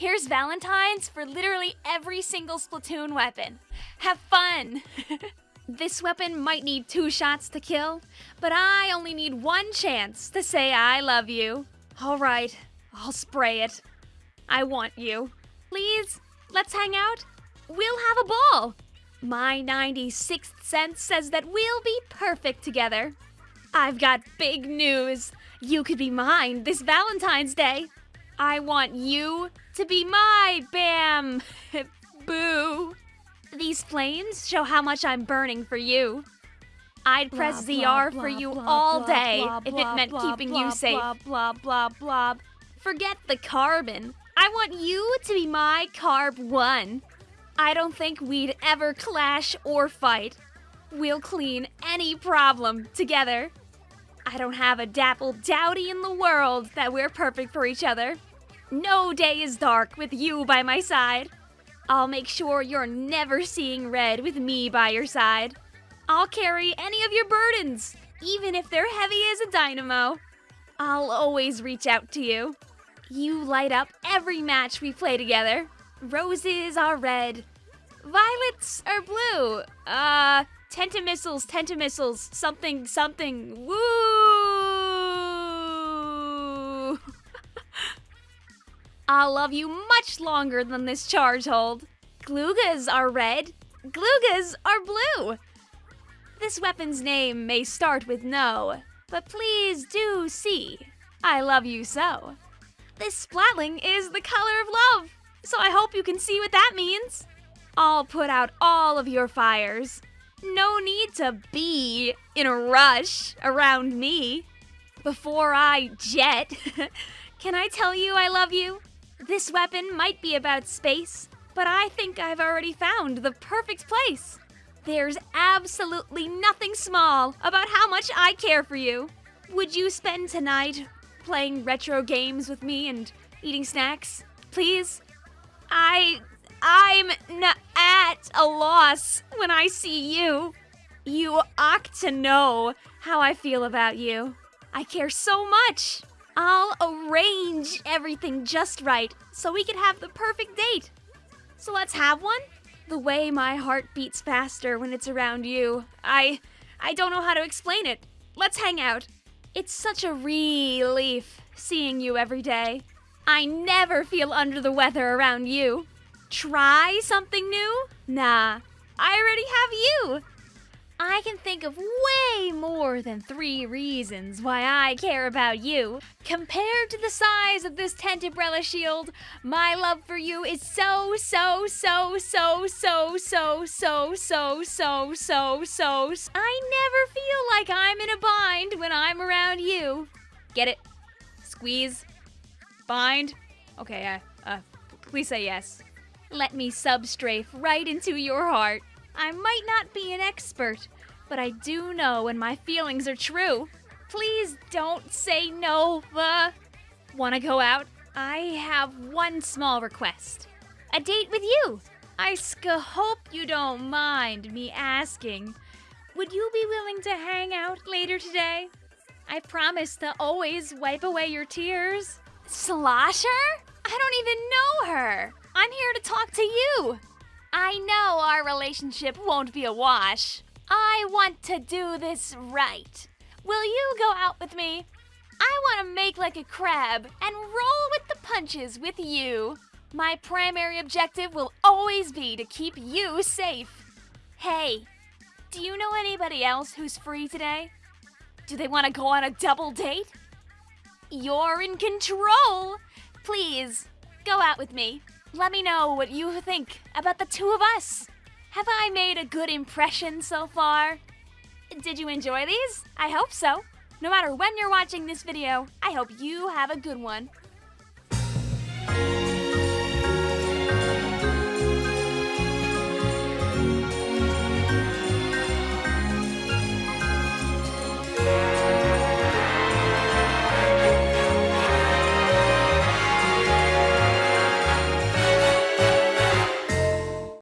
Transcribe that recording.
Here's Valentine's for literally every single Splatoon weapon. Have fun! this weapon might need two shots to kill, but I only need one chance to say I love you. Alright, I'll spray it. I want you. Please, let's hang out. We'll have a ball. My 96th sense says that we'll be perfect together. I've got big news. You could be mine this Valentine's Day. I want you to be my Bam! Boo! These flames show how much I'm burning for you. I'd press Blah, ZR blah, for you blah, all day if blah, it meant keeping you safe. blah, blah, blah, blah. Forget the carbon. I want you to be my carb one. I don't think we'd ever clash or fight. We'll clean any problem together. I don't have a dapple dowdy in the world that we're perfect for each other. No day is dark with you by my side. I'll make sure you're never seeing red with me by your side. I'll carry any of your burdens, even if they're heavy as a dynamo. I'll always reach out to you. You light up every match we play together. Roses are red. Violets are blue. Uh, Tenta Missiles, tentamissiles, something, something. Woo! I'll love you much longer than this charge hold. Gloogas are red. Gloogas are blue. This weapon's name may start with no, but please do see. I love you so. This splatling is the color of love, so I hope you can see what that means. I'll put out all of your fires. No need to be in a rush around me. Before I jet, can I tell you I love you? This weapon might be about space, but I think I've already found the perfect place. There's absolutely nothing small about how much I care for you. Would you spend tonight playing retro games with me and eating snacks? Please? I. I'm n- at a loss when I see you. You ought to know how I feel about you. I care so much. I'll arrange everything just right so we can have the perfect date. So let's have one? The way my heart beats faster when it's around you. I I don't know how to explain it. Let's hang out. It's such a relief seeing you every day. I never feel under the weather around you. Try something new? Nah, I already have you. I can think of way more than three reasons why I care about you. Compared to the size of this Tenta Brella shield, my love for you is so, so, so, so, so, so, so, so, so, so, so. I never feel like I'm in a bind when I'm around you. Get it? Squeeze? Bind? Okay, uh, uh, please say yes. Let me substrafe right into your heart. I might not be an expert, but I do know when my feelings are true. Please don't say no, uh. Wanna go out? I have one small request. A date with you. I ska hope you don't mind me asking. Would you be willing to hang out later today? I promise to always wipe away your tears. Slosher? I don't even know her. I'm here to talk to you. I know our relationship won't be a wash. I want to do this right. Will you go out with me? I want to make like a crab and roll with the punches with you. My primary objective will always be to keep you safe. Hey, do you know anybody else who's free today? Do they want to go on a double date? You're in control. Please, go out with me. Let me know what you think about the two of us. Have I made a good impression so far? Did you enjoy these? I hope so. No matter when you're watching this video, I hope you have a good one.